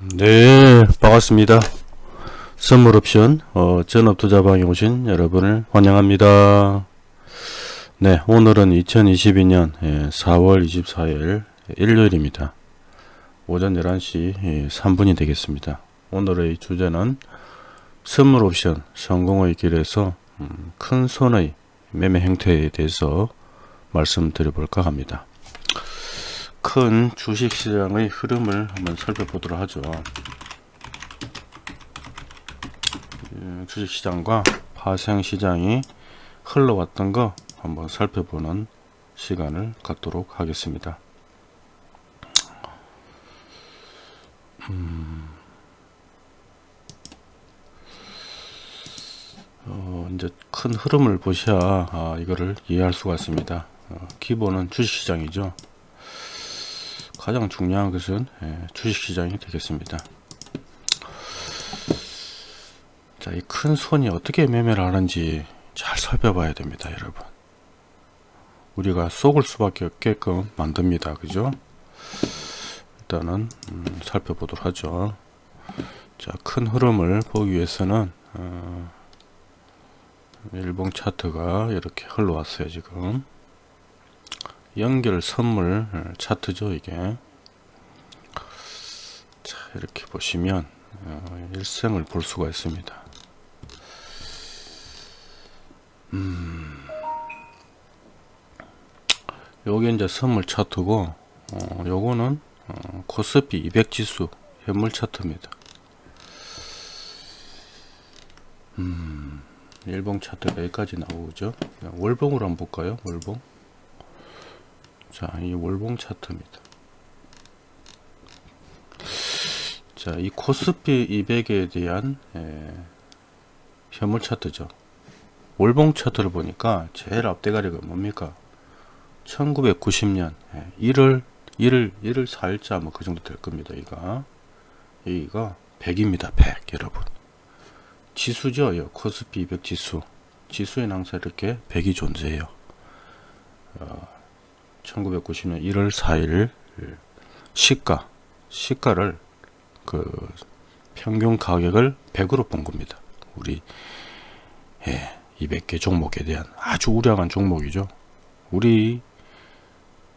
네 반갑습니다. 선물옵션 어, 전업투자방에 오신 여러분을 환영합니다. 네 오늘은 2022년 4월 24일 일요일입니다. 오전 11시 3분이 예, 되겠습니다. 오늘의 주제는 선물옵션 성공의 길에서 음, 큰 손의 매매 행태에 대해서 말씀드려 볼까 합니다 큰 주식시장의 흐름을 한번 살펴보도록 하죠. 예, 주식시장과 파생시장이 흘러왔던 거 한번 살펴보는 시간을 갖도록 하겠습니다. 음, 어, 이제 큰 흐름을 보셔야 아, 이거를 이해할 수가 있습니다. 어, 기본은 주식시장이죠. 가장 중요한 것은 예, 주식시장이 되겠습니다. 자, 이 큰 손이 어떻게 매매를 하는지 잘 살펴봐야 됩니다, 여러분. 우리가 속을 수밖에 없게끔 만듭니다, 그죠? 일단은 음, 살펴보도록 하죠. 자, 큰 흐름을 보기 위해서는 어, 일봉 차트가 이렇게 흘러왔어요, 지금. 연결 선물 차트죠 이게. 자 이렇게 보시면 어, 일생을 볼 수가 있습니다. 음. 요게 이제 선물 차트고 어, 요거는 어, 코스피 200 지수 현물 차트입니다. 음 일봉 차트가 여기까지 나오죠? 월봉으로 한번 볼까요? 월봉 자, 이 월봉 차트입니다. 자, 이 코스피 200에 대한 예, 현물 차트죠. 월봉 차트를 보니까 제일 앞대가리가 뭡니까? 1990년 예, 1월 1월 1월 4일자 뭐 그 정도 될 겁니다. 이가 여기가 100입니다. 100 여러분. 지수죠. 이 코스피 200 지수. 지수에 항상 이렇게 100이 존재해요. 어, 1990년 1월 4일 시가 시가를 그 평균 가격을 100으로 본 겁니다. 우리 예, 200개 종목에 대한 아주 우량한 종목이죠. 우리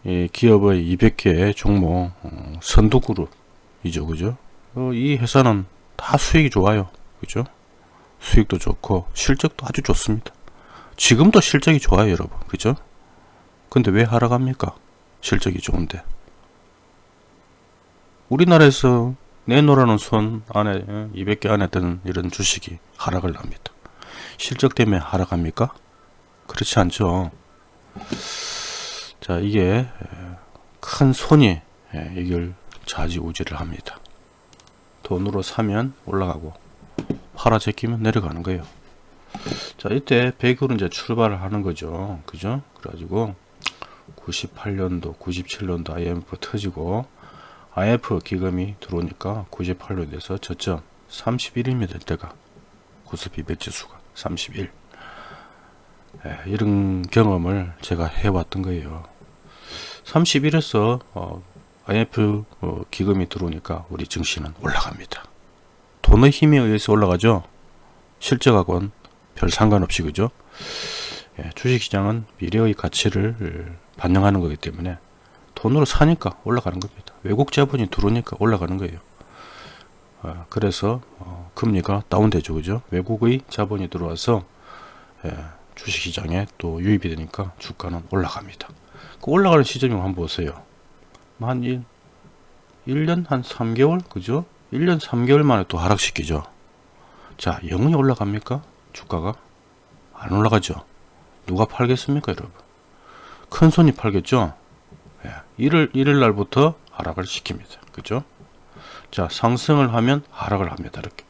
예, 기업의 200개 종목 어, 선두그룹이죠. 그죠? 어, 이 회사는 다 수익이 좋아요. 그죠? 수익도 좋고 실적도 아주 좋습니다. 지금도 실적이 좋아요, 여러분. 그죠? 근데 왜 하락합니까? 실적이 좋은데. 우리나라에서 내놓으라는 손 안에 200개 안에 드는 이런 주식이 하락을 합니다. 실적 때문에 하락합니까? 그렇지 않죠. 자 이게 큰 손이 이걸 좌지우지를 합니다. 돈으로 사면 올라가고 팔아 제끼면 내려가는 거예요. 자 이때 100으로 이제 출발을 하는 거죠. 그죠? 그래가지고 98년도 97년도 IMF 터지고 IMF 기금이 들어오니까 98년에서 저점 31입니다 때가. 코스피 백지수가 31 예, 이런 경험을 제가 해왔던 거예요. 31에서 어, IMF 어, 기금이 들어오니까 우리 증시는 올라갑니다. 돈의 힘에 의해서 올라가죠? 실적하고는 별 상관없이 그죠? 예, 주식시장은 미래의 가치를 반영하는 거기 때문에 돈으로 사니까 올라가는 겁니다. 외국 자본이 들어오니까 올라가는 거예요. 어, 그래서 어, 금리가 다운되죠. 그죠? 외국의 자본이 들어와서 예, 주식시장에 또 유입이 되니까 주가는 올라갑니다. 그 올라가는 시점이 한번 보세요. 뭐한 1, 1년 한 3개월? 그죠? 1년 3개월 만에 또 하락시키죠. 자, 영원히 올라갑니까? 주가가? 안 올라가죠. 누가 팔겠습니까, 여러분? 큰 손이 팔겠죠. 예, 1월 1일 날부터 하락을 시킵니다. 그죠? 자, 상승을 하면 하락을 합니다. 이렇게.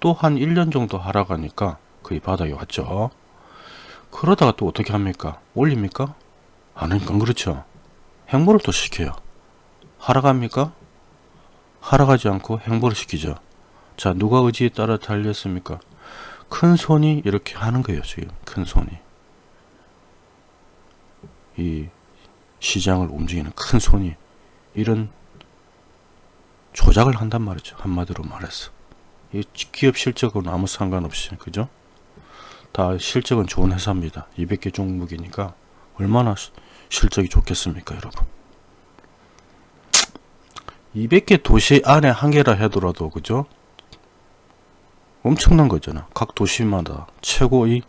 또 한 1년 정도 하락하니까 거의 바닥에 왔죠. 그러다가 또 어떻게 합니까? 올립니까? 아니까 그렇죠. 행보를 또 시켜요. 하락합니까? 하락하지 않고 행보를 시키죠. 자, 누가 의지에 따라 달렸습니까? 큰 손이 이렇게 하는 거예요, 지금. 큰 손이. 이 시장을 움직이는 큰 손이 이런 조작을 한단 말이죠. 한마디로 말해서. 이 기업 실적은 아무 상관없이 그죠? 다 실적은 좋은 회사입니다. 200개 종목이니까 얼마나 시- 실적이 좋겠습니까, 여러분? 200개 도시 안에 한 개라 하더라도 그죠? 엄청난 거잖아. 각 도시마다 최고의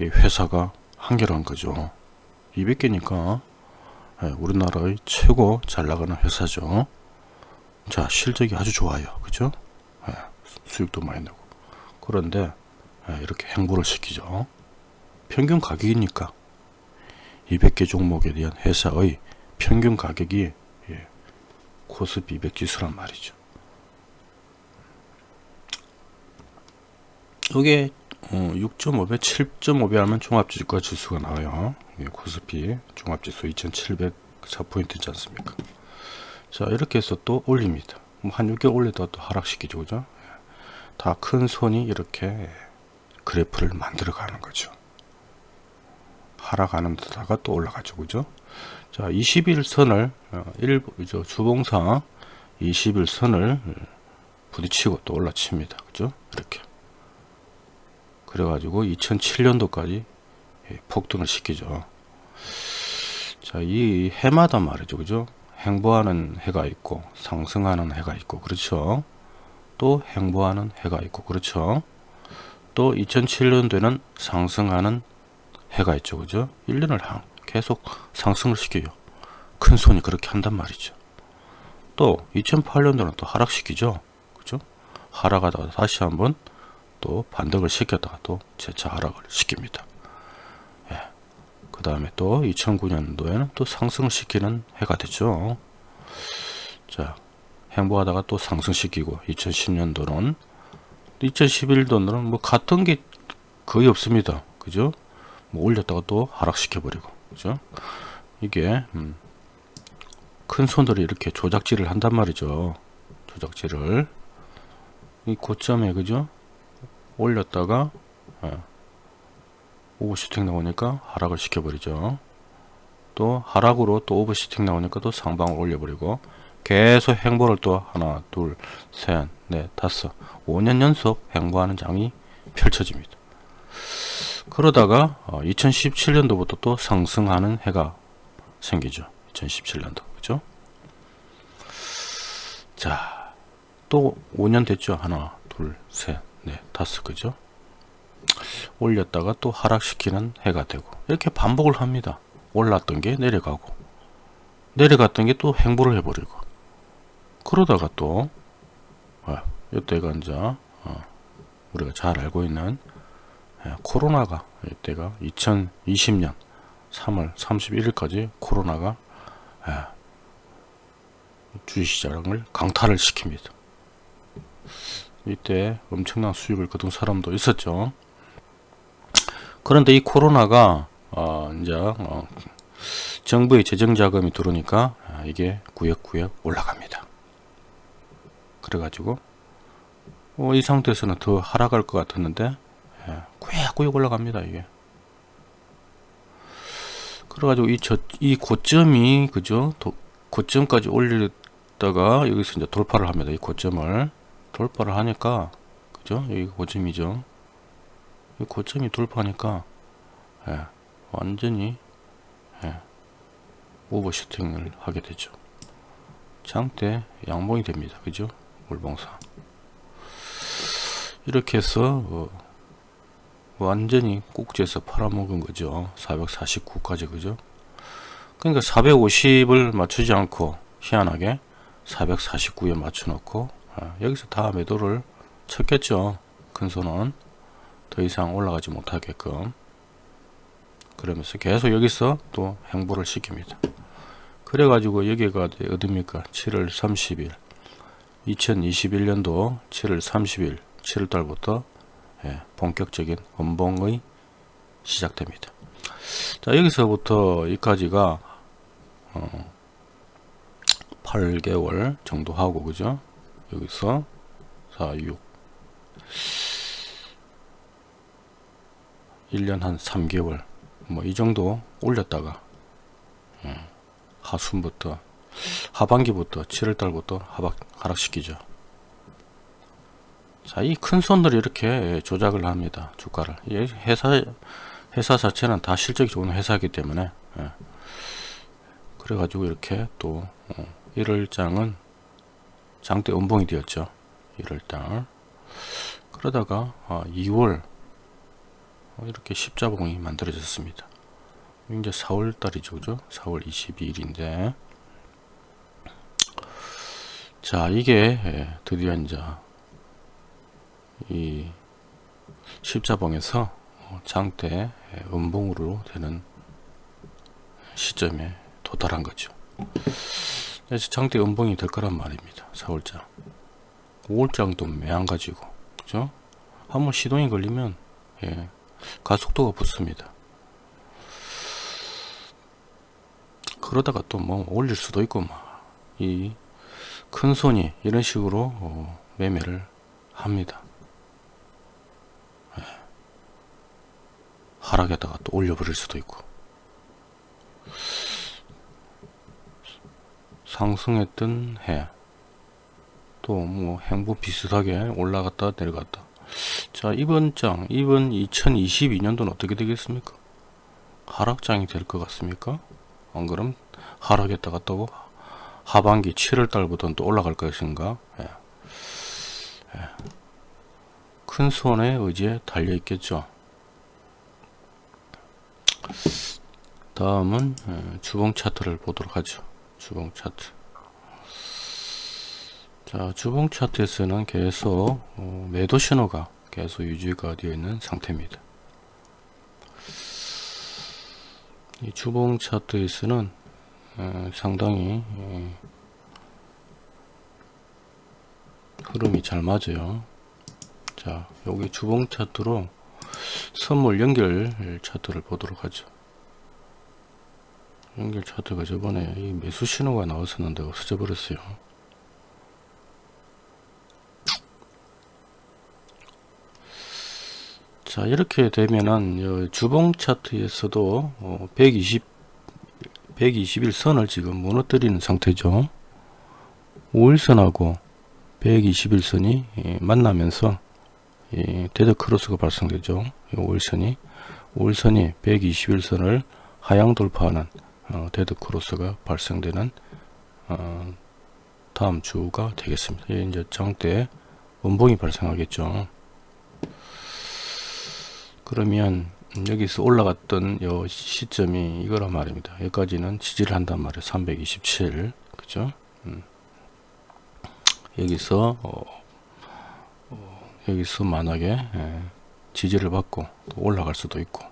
이 회사가 한 개란 거죠. 200개니까 예, 우리나라의 최고 잘 나가는 회사죠. 자, 실적이 아주 좋아요. 그죠? 예, 수익도 많이 내고. 그런데 예, 이렇게 행보를 시키죠. 평균 가격이니까 200개 종목에 대한 회사의 평균 가격이 예, 코스피 200 지수란 말이죠. 이게 어, 6.5배, 7.5배 하면 종합주가 지수가 나와요. 코스피 종합지수 2704포인트지 않습니까? 자, 이렇게 해서 또 올립니다. 뭐한 6개월 올리다가 또 하락시키죠. 그죠? 다 큰 손이 이렇게 그래프를 만들어 가는 거죠. 하락하는 데다가 또 올라가죠. 그죠? 자, 21선을, 어, 일부, 저 주봉상 21선을 부딪히고 또 올라칩니다. 그죠? 이렇게. 그래가지고 2007년도까지 예, 폭등을 시키죠. 자, 이 해마다 말이죠. 그죠? 행보하는 해가 있고, 상승하는 해가 있고, 그렇죠? 또 행보하는 해가 있고, 그렇죠? 또 2007년도에는 상승하는 해가 있죠. 그죠? 1년을 한- 계속 상승을 시켜요. 큰 손이 그렇게 한단 말이죠. 또 2008년도는 또 하락시키죠. 그죠? 하락하다가 다시 한번 또 반등을 시켰다가 또 재차 하락을 시킵니다. 예. 그 다음에 또 2009년도에는 또 상승을 시키는 해가 됐죠. 자, 행보하다가 또 상승시키고 2010년도는 2011년도는 뭐 같은 게 거의 없습니다. 그죠? 뭐 올렸다가 또 하락시켜 버리고 그죠? 이게 음, 큰 손들이 이렇게 조작질을 한단 말이죠. 조작질을 이 고점에 그죠? 올렸다가 예, 오버슈팅 나오니까 하락을 시켜버리죠. 또 하락으로 또 오버슈팅 나오니까 또 상방을 올려버리고 계속 행보를 또 하나 둘셋넷 다섯 5년 연속 행보하는 장이 펼쳐집니다. 그러다가 2017년도부터 또 상승하는 해가 생기죠. 2017년도 그죠? 자, 또 5년 됐죠. 하나, 둘, 셋, 넷, 다섯 그죠? 올렸다가 또 하락시키는 해가 되고 이렇게 반복을 합니다. 올랐던 게 내려가고 내려갔던 게 또 행보를 해버리고 그러다가 또 아, 이때가 이제 어, 우리가 잘 알고 있는 예, 코로나가 이때가 2020년 3월 31일까지 코로나가 예, 주식시장을 강탈을 시킵니다. 이때 엄청난 수익을 거둔 사람도 있었죠. 그런데 이 코로나가 어, 이제 어, 정부의 재정 자금이 들어오니까 아, 이게 구역구역 올라갑니다. 그래가지고 어, 이 상태에서는 더 하락할 것 같았는데 예, 구역구역 올라갑니다 이게. 그래가지고 이 저 이 고점이 그죠 도, 고점까지 올리다가 여기서 이제 돌파를 합니다. 이 고점을 돌파를 하니까 그죠 여기 고점이죠. 이 고점이 돌파하니까 예, 완전히 예, 오버슈팅을 하게 되죠. 장대 양봉이 됩니다. 그죠? 물봉사. 이렇게 해서 어, 완전히 꼭지에서 팔아먹은 거죠. 449까지 그죠? 그러니까 450을 맞추지 않고 희한하게 449에 맞춰 놓고 아, 여기서 다 매도를 쳤겠죠. 큰 손은 더 이상 올라가지 못하게끔 그러면서 계속 여기서 또 행보를 시킵니다. 그래 가지고 여기가 어딥니까? 7월 30일 2021년도 7월 30일 7월달부터 예, 본격적인 음봉의 시작됩니다. 자 여기서부터 여기까지가 어, 8개월 정도 하고 그죠? 여기서 4, 6 1년 한 3개월 뭐 이 정도 올렸다가 예, 하순부터 하반기부터 7월달부터 하락, 하락시키죠. 자, 이 큰 손들이 이렇게 조작을 합니다. 주가를. 이 회사 회사 자체는 다 실적이 좋은 회사이기 때문에 예. 그래 가지고 이렇게 또 어, 1월장은 장대 음봉이 되었죠. 1월달. 그러다가 어, 2월 어, 이렇게 십자봉이 만들어졌습니다. 이제 4월 달이죠. 그죠? 4월 22일인데 자 이게 예, 드디어 이제 이 십자봉에서 어, 장대 예, 음봉으로 되는 시점에 도달한 거죠. 장대 음봉이 될 거란 말입니다. 4월장. 5월장도 매한가지고 그죠? 한번 시동이 걸리면 예, 가속도가 붙습니다. 그러다가 또 뭐 올릴 수도 있고 이큰 손이 이런 식으로 어, 매매를 합니다. 예. 하락에다가 또 올려버릴 수도 있고 상승했던 해 또 뭐 행보 비슷하게 올라갔다 내려갔다 자 이번 장 이번 2022년도는 어떻게 되겠습니까? 하락장이 될 것 같습니까? 안 그럼 하락했다가 또 하반기 7월 달부터는 또 올라갈 것인가? 예. 예. 큰 손의 의지에 달려 있겠죠. 다음은 예, 주봉 차트를 보도록 하죠. 주봉 차트 자 주봉 차트에서는 계속 어, 매도 신호가 계속 유지가 되어 있는 상태입니다. 이 주봉 차트에서는 어, 상당히 예, 흐름이 잘 맞아요. 자 여기 주봉 차트로 선물 연결 차트를 보도록 하죠. 연결 차트가 저번에 이 매수 신호가 나왔었는데 없어져 버렸어요 자 이렇게 되면은 주봉 차트에서도 120 120일선을 지금 무너뜨리는 상태죠. 5일선하고 120일선이 예, 만나면서 데드 크로스가 발생되죠. 5일선이. 5일선이 120일선을 하향 돌파하는 어, 데드 크로스가 발생되는 어, 다음 주가 되겠습니다. 이제 장대 원봉이 발생하겠죠 그러면 여기서 올라갔던 요 시점이 이거란 말입니다. 여기까지는 지지를 한단 말이에요. 327 그죠? 음. 여기서 어, 어, 여기서 만약에 예, 지지를 받고 올라갈 수도 있고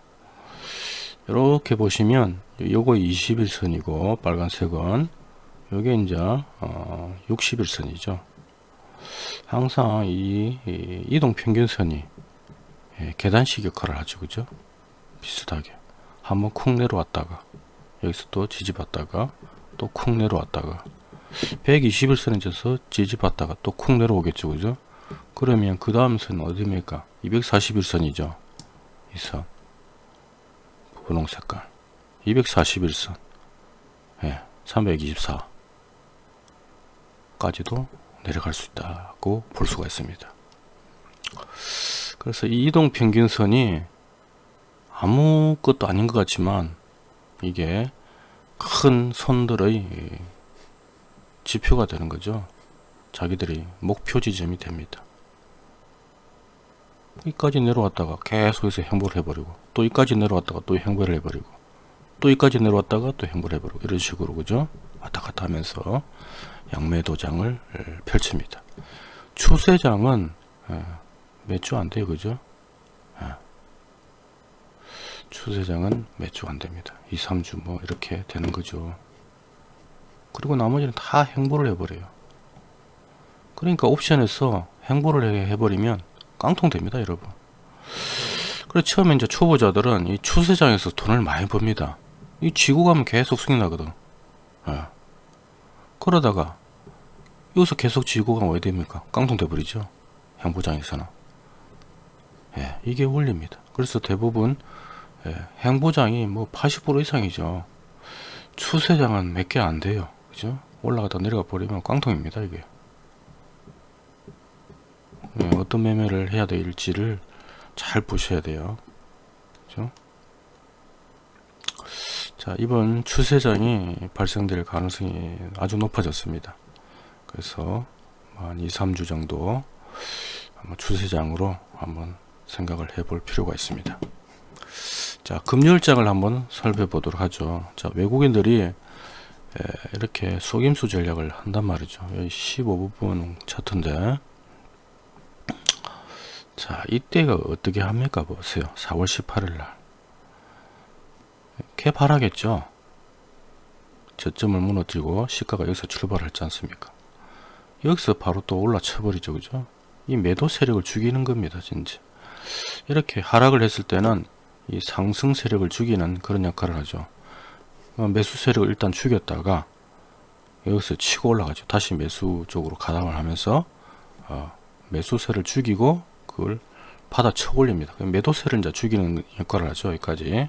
이렇게 보시면 요거 21선이고 빨간색은 요게 이제 어, 61선이죠. 항상 이, 이 이동 평균선이 예, 계단식 역할을 하죠 그죠? 비슷하게. 한번 쿵 내려왔다가 여기서 또 지지받다가 또 쿵 내려왔다가. 121선에 져서 지지받다가 또 쿵 내려오겠죠 그죠? 그러면 그 다음 선은 어디입니까? 241선이죠. 이 선. 분홍 색깔. 241선. 예, 324 까지도 내려갈 수 있다고 볼 수가 있습니다 그래서 이 이동 평균선이 아무것도 아닌 것 같지만 이게 큰 손들의 지표가 되는 거죠. 자기들이 목표 지점이 됩니다. 여기까지 내려왔다가 계속해서 행보를 해버리고 또 여기까지 내려왔다가 또 행보를 해버리고 또 여기까지 내려왔다가 또 행보를 해버리고 이런 식으로 그죠? 왔다 갔다 하면서 양매 도장을 펼칩니다. 추세장은 매주 안 돼요 그죠? 예. 추세장은 매주 안 됩니다. 2 3주 뭐 이렇게 되는 거죠. 그리고 나머지는 다 행보를 해버려요. 그러니까 옵션에서 행보를 해버리면 깡통 됩니다 여러분. 그래서 처음에 이제 초보자들은 이 추세장에서 돈을 많이 법니다. 이 지고 가면 계속 승이 나거든. 예. 그러다가 여기서 계속 가면 왜 됩니까? 깡통 돼버리죠. 행보장에서는 예, 이게 원리입니다. 그래서 대부분 예, 행보장이 뭐 80% 이상이죠. 추세장은 몇 개 안 돼요. 그죠? 올라가다 내려가 버리면 깡통입니다 이게 네, 어떤 매매를 해야 될지를 잘 보셔야 돼요 그죠? 자 이번 추세장이 발생될 가능성이 아주 높아졌습니다 그래서 한 2, 3주 정도 추세장으로 한번 생각을 해볼 필요가 있습니다. 자 금요일장을 한번 살펴 보도록 하죠. 자 외국인들이 에, 이렇게 속임수 전략을 한단 말이죠. 여기 15분 차트인데. 자 이때가 어떻게 합니까? 보세요. 4월 18일 날. 개발하겠죠? 저점을 무너뜨리고 시가가 여기서 출발했지 않습니까? 여기서 바로 또 올라쳐 버리죠. 그죠? 이 매도 세력을 죽이는 겁니다 진짜 이렇게 하락을 했을 때는 이 상승 세력을 죽이는 그런 역할을 하죠. 어, 매수 세력을 일단 죽였다가 여기서 치고 올라가죠. 다시 매수 쪽으로 가담을 하면서 어, 매수세를 죽이고 그걸 받아 쳐 올립니다. 매도세를 이제 죽이는 역할을 하죠 여기까지.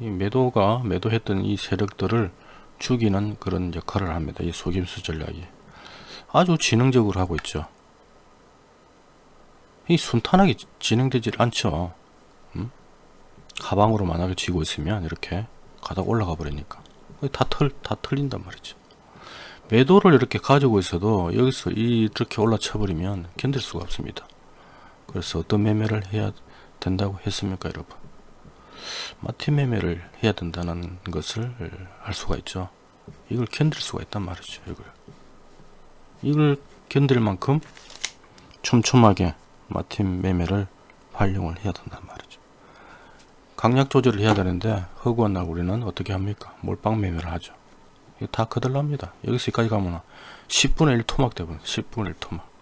이 매도가 매도했던 이 세력들을 죽이는 그런 역할을 합니다. 이 속임수 전략이. 아주 지능적으로 하고 있죠 이 순탄하게 진행되질 않죠. 음? 하방으로 만약에 쥐고 있으면 이렇게 가다 올라가 버리니까. 다, 털, 다 틀린단 말이죠. 매도를 이렇게 가지고 있어도 여기서 이렇게 올라쳐 버리면 견딜 수가 없습니다. 그래서 어떤 매매를 해야 된다고 했습니까 여러분? 마틴 매매를 해야 된다는 것을 알 수가 있죠. 이걸 견딜 수가 있단 말이죠 이걸. 이걸 견딜 만큼 촘촘하게 마틴 매매를 활용을 해야 된단 말이죠. 강약 조절을 해야 되는데 허구한 날 우리는 어떻게 합니까? 몰빵 매매를 하죠. 이거 다 거들납니다. 여기서 여기까지 가면 10분의 1 토막 되면 10분의 1 토막.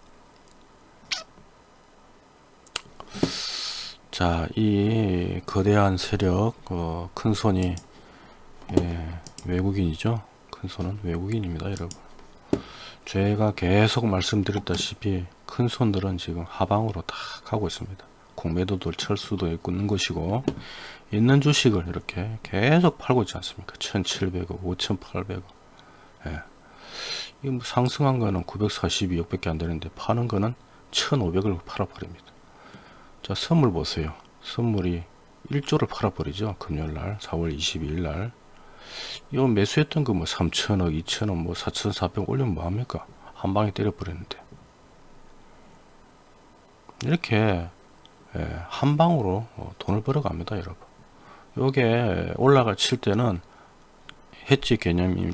자, 이 거대한 세력, 어, 큰 손이 예, 외국인이죠. 큰 손은 외국인입니다, 여러분. 제가 계속 말씀드렸다시피 큰 손들은 지금 하방으로 다 가고 있습니다. 공매도들 철수도 있는 것이고 있는 주식을 이렇게 계속 팔고 있지 않습니까? 1700억, 5800억. 예. 이뭐 상승한 거는 942억 밖에 안 되는데 파는 거는 1500을 팔아버립니다. 자 선물 보세요 선물이 1조를 팔아버리죠 금요일날 4월 22일날 이거 매수했던 거 뭐 3천억 2천억 뭐 4,400 올리면 뭐합니까 한 방에 때려버렸는데 이렇게 예, 한방으로 어, 돈을 벌어갑니다 여러분. 요게 올라가 칠 때는 해지 개념이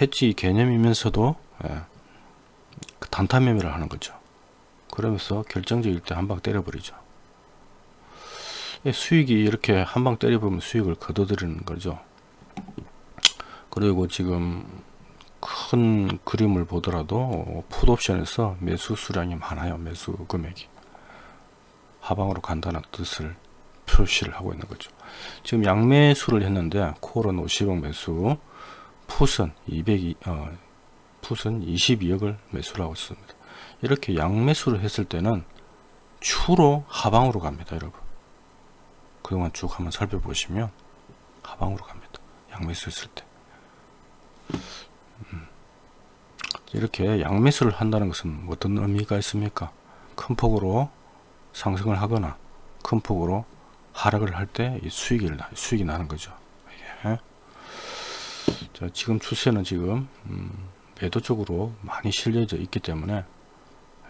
해지 개념이면서도 예, 그 단타 매매를 하는 거죠. 그러면서 결정적일 때 한 방 때려버리죠. 예, 수익이 이렇게 한 방 때려보면 수익을 거둬들이는 거죠. 그리고 지금 큰 그림을 보더라도 풋옵션에서 매수 수량이 많아요 매수 금액이 하방으로 간다는 뜻을 표시를 하고 있는 거죠 지금 양매수를 했는데 콜은 50억 매수 풋은 200이 어, 풋은 22억을 매수를 하고 있습니다 이렇게 양매수를 했을 때는 주로 하방으로 갑니다 여러분 그동안 쭉 한번 살펴보시면 하방으로 갑니다. 양매수 했을 때. 음. 이렇게 양매수를 한다는 것은 어떤 의미가 있습니까? 큰 폭으로 상승을 하거나 큰 폭으로 하락을 할 때 수익이, 수익이 나는 거죠. 예. 자, 지금 추세는 지금 음, 매도 쪽으로 많이 실려져 있기 때문에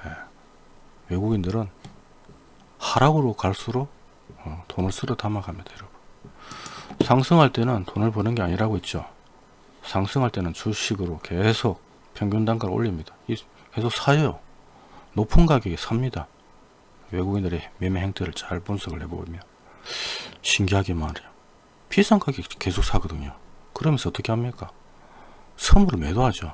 예. 외국인들은 하락으로 갈수록 어, 돈을 쓸어 담아갑니다 여러분 상승할 때는 돈을 버는 게 아니라고 있죠 상승할 때는 주식으로 계속 평균 단가를 올립니다 계속 사요 높은 가격에 삽니다 외국인들의 매매 행태를 잘 분석을 해보면 신기하게 말이에요 비싼 가격에 계속 사거든요. 그러면서 어떻게 합니까? 선물을 매도하죠.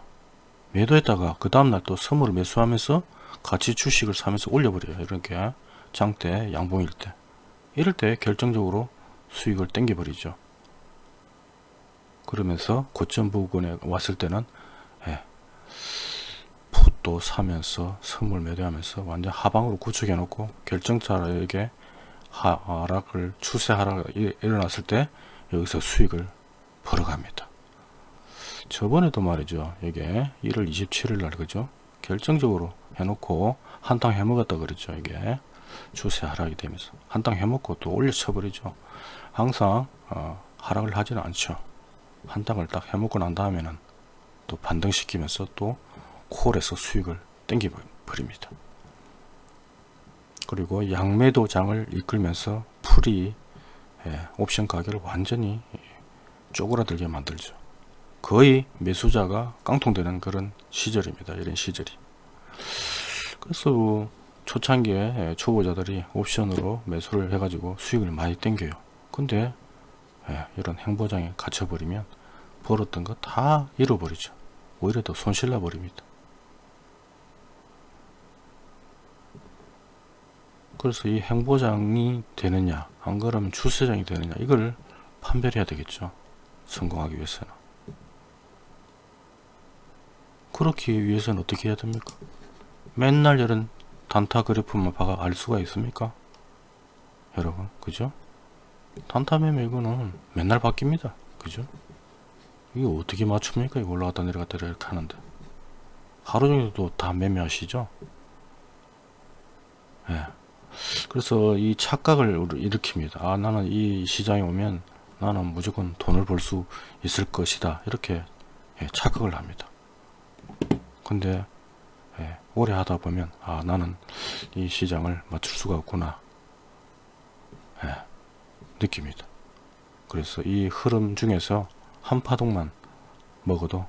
매도했다가 그 다음날 또 선물을 매수하면서 같이 주식을 사면서 올려버려요. 이렇게 장대 양봉일 때. 이럴 때 결정적으로 수익을 땡겨 버리죠. 그러면서 고점 부근에 왔을 때는 예, 풋도 사면서 선물 매도하면서 완전 하방으로 구축해 놓고 결정자에게 하락을 추세 하락 일어났을 때 여기서 수익을 벌어갑니다 저번에도 말이죠. 이게 1월 27일 날 그죠? 결정적으로 해놓고 한탕 해먹었다 그랬죠. 이게 추세 하락이 되면서 한탕 해먹고 또 올려쳐 버리죠. 항상 어, 하락을 하지는 않죠. 한탕을 딱 해먹고 난 다음에는 또 반등시키면서 또 콜에서 수익을 땡겨 버립니다. 그리고 양매도장을 이끌면서 풀이 예, 옵션 가격을 완전히 쪼그라들게 만들죠. 거의 매수자가 깡통되는 그런 시절입니다. 이런 시절이. 그래서 초창기에 예, 초보자들이 옵션으로 매수를 해가지고 수익을 많이 땡겨요. 근데 예, 이런 행보장에 갇혀버리면 벌었던 거 다 잃어버리죠. 오히려 더 손실나 버립니다. 그래서 이 행보장이 되느냐 안 그러면 추세장이 되느냐 이걸 판별해야 되겠죠. 성공하기 위해서는. 그렇기 위해서는 어떻게 해야 됩니까? 맨날 이런 단타 그래프만 봐가 알 수가 있습니까? 여러분 그죠? 단타 매매 이거는 맨날 바뀝니다. 그죠? 이게 어떻게 맞춥니까? 이거 올라갔다 내려갔다 이렇게 하는데 하루 종일 도 다 매매하시죠? 예. 네. 그래서 이 착각을 일으킵니다. 아 나는 이 시장에 오면 나는 무조건 돈을 벌 수 있을 것이다. 이렇게 예, 착각을 합니다. 근데 예, 오래 하다 보면 아 나는 이 시장을 맞출 수가 없구나. 예, 느낍니다. 그래서 이 흐름 중에서 한 파동만 먹어도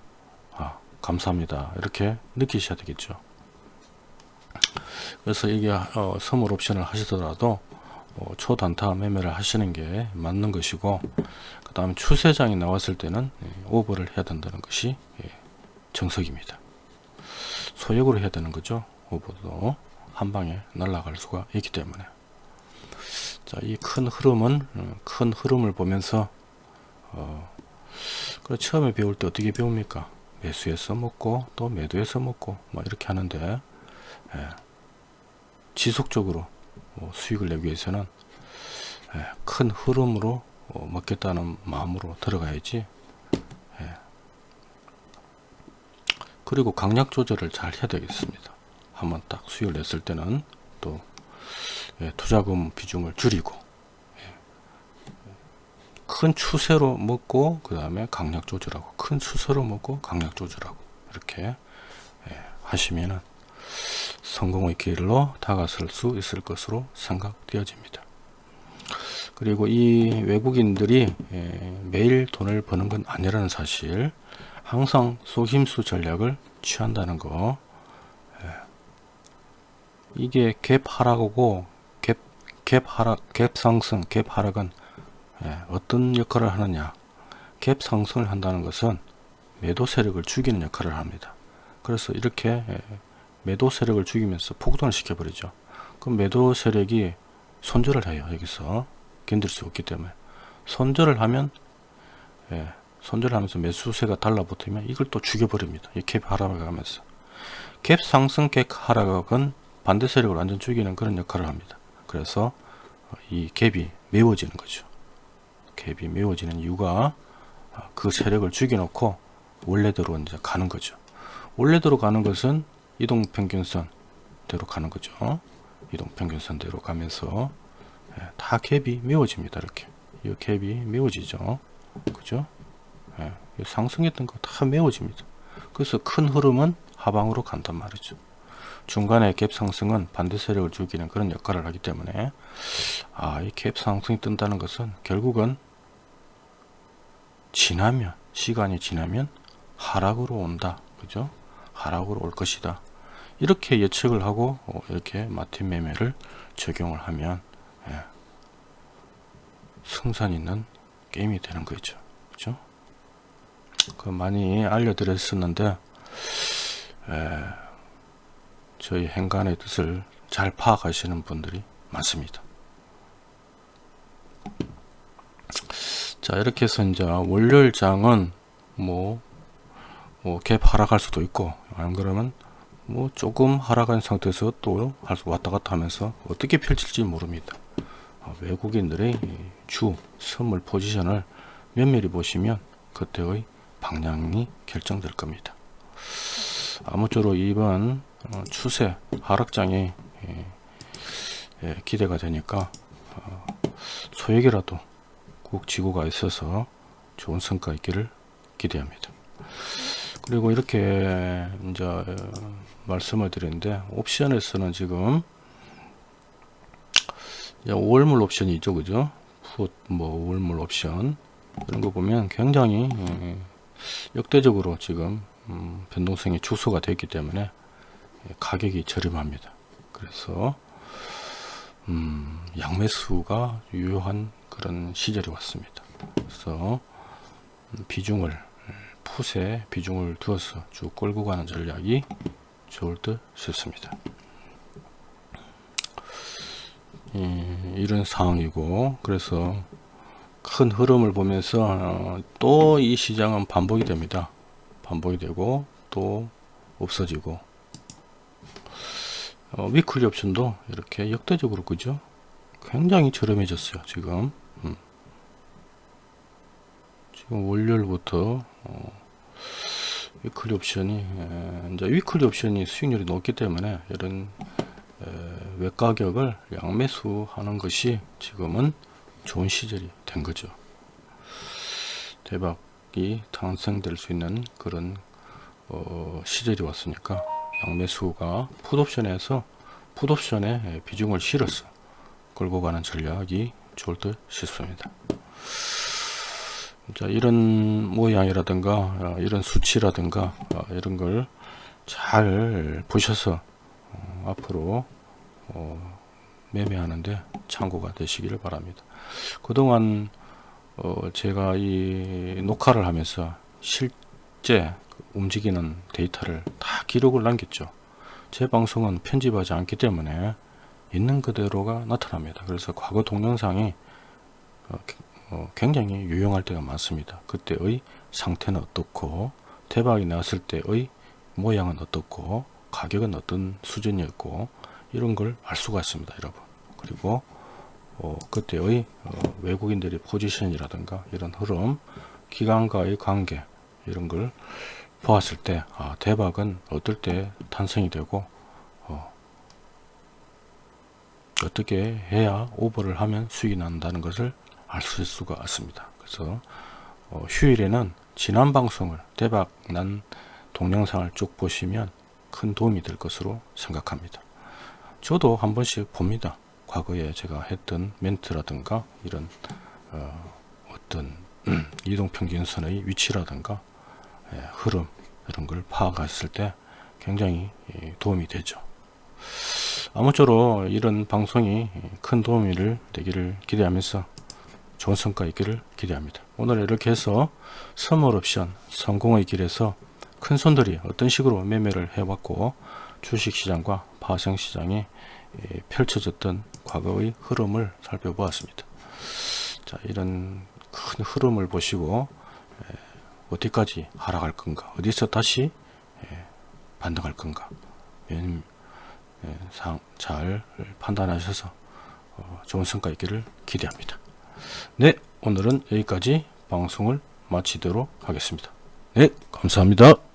아 감사합니다. 이렇게 느끼셔야 되겠죠. 그래서 이게 어, 선물 옵션을 하시더라도 어, 초단타 매매를 하시는 게 맞는 것이고 그 다음에 추세장이 나왔을 때는 예, 오버를 해야 된다는 것이 예, 정석입니다. 소액으로 해야 되는 거죠. 오버도 한 방에 날아갈 수가 있기 때문에. 자이 큰 흐름은 어, 큰 흐름을 보면서 어, 그래 처음에 배울 때 어떻게 배웁니까? 매수해서 먹고 또 매도해서 먹고 뭐 이렇게 하는데 예, 지속적으로 어, 수익을 내기 위해서는 예, 큰 흐름으로 어, 먹겠다는 마음으로 들어가야지 예. 그리고 강약 조절을 잘 해야 되겠습니다 한번 딱 수익을 냈을 때는 또 예, 투자금 비중을 줄이고 큰 추세로 먹고 그 다음에 강약 조절하고 큰 추세로 먹고 강약 조절하고 이렇게 하시면은 성공의 길로 다가설 수 있을 것으로 생각되어집니다. 그리고 이 외국인들이 예, 매일 돈을 버는 건 아니라는 사실 항상 속임수 전략을 취한다는 거 예. 이게 갭 하락이고 갭, 갭 하락 갭 상승 갭 하락은 예, 어떤 역할을 하느냐 갭 상승을 한다는 것은 매도 세력을 죽이는 역할을 합니다 그래서 이렇게 매도 세력을 죽이면서 폭등을 시켜버리죠. 그럼 매도 세력이 손절을 해요. 여기서 견딜 수 없기 때문에 손절을 하면 예, 손절을 하면서 매수세가 달라붙으면 이걸 또 죽여버립니다. 이캡 하락을 하면서 캡 상승 캡 하락은 반대 세력을 완전 죽이는 그런 역할을 합니다. 그래서 이 갭이 메워지는 거죠. 갭이 메워지는 이유가 그 세력을 죽여놓고 원래대로 이제 가는 거죠. 원래대로 가는 것은 이동 평균선대로 가는 거죠. 이동 평균선대로 가면서 예, 다 갭이 메워집니다. 이렇게 이 갭이 메워지죠. 그죠? 예, 상승했던 거 다 메워집니다. 그래서 큰 흐름은 하방으로 간단 말이죠. 중간에 갭 상승은 반대 세력을 죽이는 그런 역할을 하기 때문에 아, 이 갭 상승이 뜬다는 것은 결국은 지나면 시간이 지나면 하락으로 온다. 그죠? 하락으로 올 것이다. 이렇게 예측을 하고 어, 이렇게 마틴 매매를 적용을 하면 예, 승산 있는 게임이 되는 거죠. 그죠? 그 많이 알려드렸었는데 예, 저희 행간의 뜻을 잘 파악하시는 분들이 많습니다. 자 이렇게 해서 이제 월요일 장은 뭐, 뭐갭 하락할 수도 있고 안 그러면 뭐 조금 하락한 상태에서 또 왔다 갔다 하면서 어떻게 펼칠지 모릅니다. 어, 외국인들의 주 선물 포지션을 면밀히 보시면 그때의 방향이 결정될 겁니다. 아무쪼록 이번 어, 추세 하락장이 예, 예, 기대가 되니까 어, 소액이라도 꼭 지구가 있어서 좋은 성과 있기를 기대합니다. 그리고 이렇게 이제 어, 말씀을 드렸는데 옵션에서는 지금 이제 월물 옵션이 있죠, 그죠? 풋, 뭐 월물 옵션 이런 거 보면 굉장히 예, 역대적으로 지금 음, 변동성이 축소가 됐기 때문에 예, 가격이 저렴합니다. 그래서 음, 양매수가 유효한 그런 시절이 왔습니다. 그래서 음, 비중을 예, 풋에 비중을 두어서 쭉 끌고 가는 전략이 좋을 듯 싶습니다. 예, 이런 상황이고 그래서 큰 흐름을 보면서 어, 또이 시장은 반복이 됩니다. 반복이 되고 또 없어지고 어, weekly 옵션도 이렇게 역대적으로 그죠? 굉장히 저렴해졌어요. 지금 음. 지금 월요일부터 어, weekly 옵션이 에, 이제 weekly 옵션이 수익률이 높기 때문에 이런 에, 외가격을 양매수 하는 것이 지금은 좋은 시절이 된 거죠. 대박이 탄생될 수 있는 그런 어, 시절이 왔으니까 양매수가 풋옵션에서 풋옵션에 비중을 실어서 끌고 가는 전략이 좋을 듯 싶습니다. 자, 이런 모양이라든가 어, 이런 수치라든가 어, 이런 걸 잘 보셔서 어, 앞으로 어, 매매하는데 참고가 되시기를 바랍니다. 그동안 어, 제가 이 녹화를 하면서 실제 움직이는 데이터를 다 기록을 남겼죠. 제 방송은 편집하지 않기 때문에 있는 그대로가 나타납니다. 그래서 과거 동영상이 굉장히 유용할 때가 많습니다. 그때의 상태는 어떻고 대박이 나왔을 때의 모양은 어떻고 가격은 어떤 수준이었고 이런 걸 알 수가 있습니다. 여러분. 그리고 어, 그때의 어, 외국인들의 포지션이라든가 이런 흐름 기관과의 관계 이런 걸 보았을 때 아, 대박은 어떨 때 탄생이 되고 어, 떻게 해야 오버를 하면 수익이 난다는 것을 알 수가 있습니다. 그래서 어, 휴일에는 지난 방송을 대박 난 동영상을 쭉 보시면 큰 도움이 될 것으로 생각합니다. 저도 한 번씩 봅니다. 과거에 제가 했던 멘트라든가 이런 어, 떤 이동평균선의 위치라든가 예, 흐름 이런 걸 파악했을 때 굉장히 예, 도움이 되죠. 아무쪼록 이런 방송이 큰 도움이 되기를 기대하면서 좋은 성과 있기를 기대합니다. 오늘 이렇게 해서 선물 옵션 성공의 길에서 큰 손들이 어떤 식으로 매매를 해왔고 주식시장과 파생시장에 예, 펼쳐졌던 과거의 흐름을 살펴보았습니다. 자, 이런 큰 흐름을 보시고 예, 어디까지 하락할 건가, 어디서 다시 예, 반등할 건가, 잘 판단하셔서 어, 좋은 성과 있기를 기대합니다. 네, 오늘은 여기까지 방송을 마치도록 하겠습니다. 네, 감사합니다.